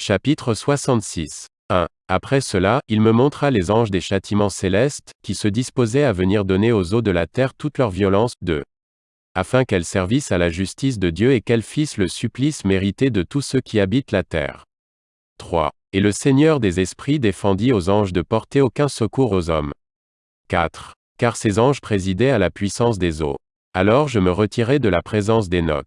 Chapitre 66. 1. Après cela, il me montra les anges des châtiments célestes, qui se disposaient à venir donner aux eaux de la terre toute leur violence, 2. Afin qu'elles servissent à la justice de Dieu et qu'elles fissent le supplice mérité de tous ceux qui habitent la terre. 3. Et le Seigneur des esprits défendit aux anges de porter aucun secours aux hommes. 4. Car ces anges présidaient à la puissance des eaux. Alors je me retirai de la présence d'Enoch.